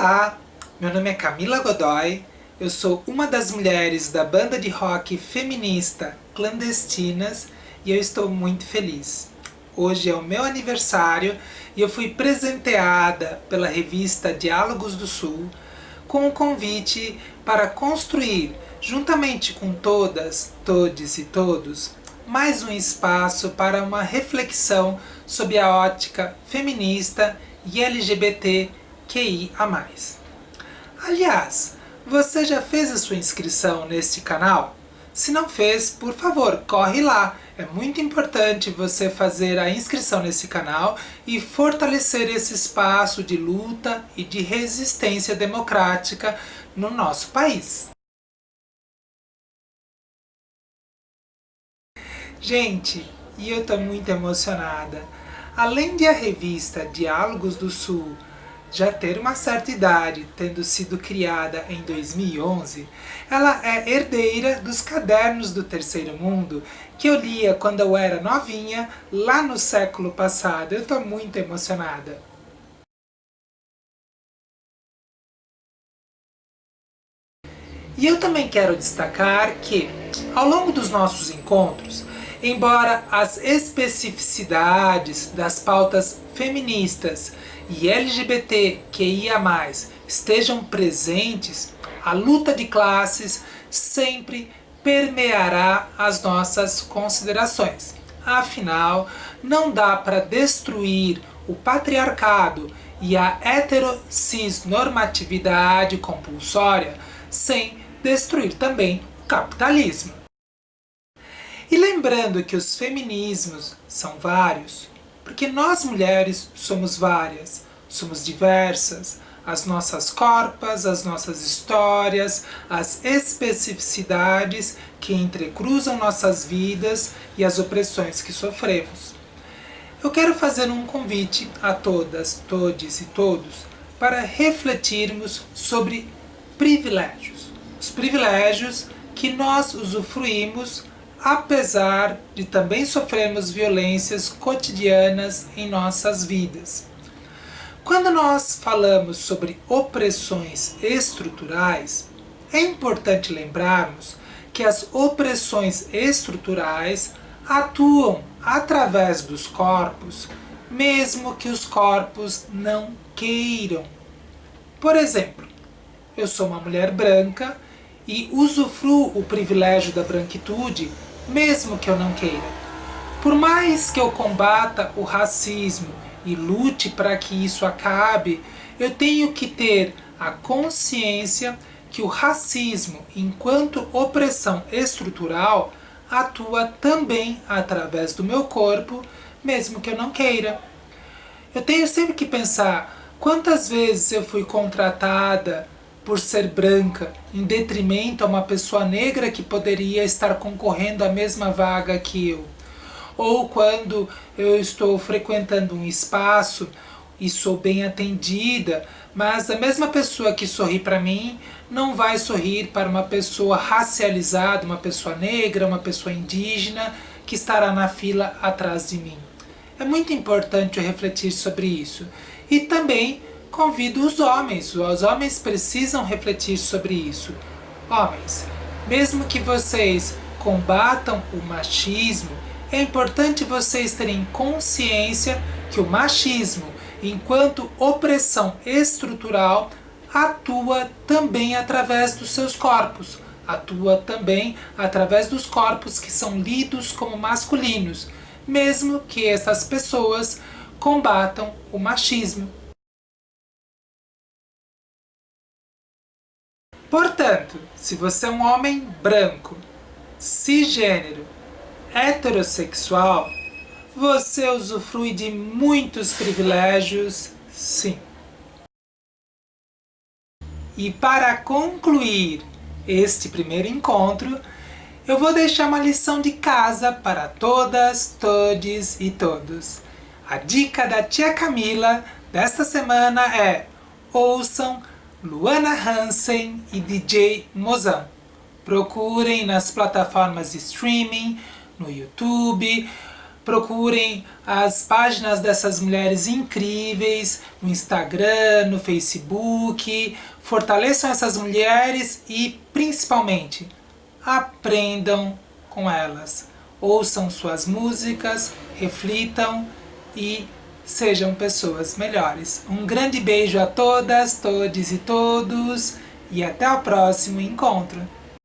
Olá, meu nome é Camila Godoy, eu sou uma das mulheres da banda de rock feminista Clandestinas e eu estou muito feliz. Hoje é o meu aniversário e eu fui presenteada pela revista Diálogos do Sul com um convite para construir, juntamente com todas, todes e todos, mais um espaço para uma reflexão sobre a ótica feminista e LGBTQIA+. Aliás, você já fez a sua inscrição neste canal? Se não fez, por favor, corre lá! É muito importante você fazer a inscrição nesse canal e fortalecer esse espaço de luta e de resistência democrática no nosso país. Gente, e eu estou muito emocionada. Além de a revista Diálogos do Sul já ter uma certa idade, tendo sido criada em 2011, ela é herdeira dos Cadernos do Terceiro Mundo, que eu lia quando eu era novinha, lá no século passado. Eu estou muito emocionada. E eu também quero destacar que, ao longo dos nossos encontros, embora as especificidades das pautas feministas e LGBTQIA+, estejam presentes, a luta de classes sempre permeará as nossas considerações. Afinal, não dá para destruir o patriarcado e a heterocisnormatividade compulsória sem destruir também o capitalismo. E lembrando que os feminismos são vários, porque nós mulheres somos várias, somos diversas, as nossas corpas, as nossas histórias, as especificidades que entrecruzam nossas vidas e as opressões que sofremos. Eu quero fazer um convite a todas, todes e todos para refletirmos sobre privilégios. Os privilégios que nós usufruímos apesar de também sofrermos violências cotidianas em nossas vidas. Quando nós falamos sobre opressões estruturais, é importante lembrarmos que as opressões estruturais atuam através dos corpos, mesmo que os corpos não queiram. Por exemplo, eu sou uma mulher branca e usufruo o privilégio da branquitude mesmo que eu não queira. Por mais que eu combata o racismo e lute para que isso acabe, eu tenho que ter a consciência que o racismo, enquanto opressão estrutural, atua também através do meu corpo, mesmo que eu não queira. Eu tenho sempre que pensar quantas vezes eu fui contratada por ser branca, em detrimento a uma pessoa negra que poderia estar concorrendo à mesma vaga que eu. Ou quando eu estou frequentando um espaço e sou bem atendida, mas a mesma pessoa que sorri para mim não vai sorrir para uma pessoa racializada, uma pessoa negra, uma pessoa indígena que estará na fila atrás de mim. É muito importante refletir sobre isso. E também convido os homens, os homens precisam refletir sobre isso. Homens, mesmo que vocês combatam o machismo, é importante vocês terem consciência que o machismo, enquanto opressão estrutural, atua também através dos seus corpos, atua também através dos corpos que são lidos como masculinos, mesmo que essas pessoas combatam o machismo. Portanto, se você é um homem branco, cisgênero, heterossexual, você usufrui de muitos privilégios, sim. E para concluir este primeiro encontro, eu vou deixar uma lição de casa para todas, todes e todos. A dica da tia Camila desta semana é ouçam Luana Hansen e DJ Mozão. Procurem nas plataformas de streaming, no YouTube, procurem as páginas dessas mulheres incríveis no Instagram, no Facebook, fortaleçam essas mulheres e, principalmente, aprendam com elas. Ouçam suas músicas, reflitam e sejam pessoas melhores. Um grande beijo a todas, todes e todos e até o próximo encontro.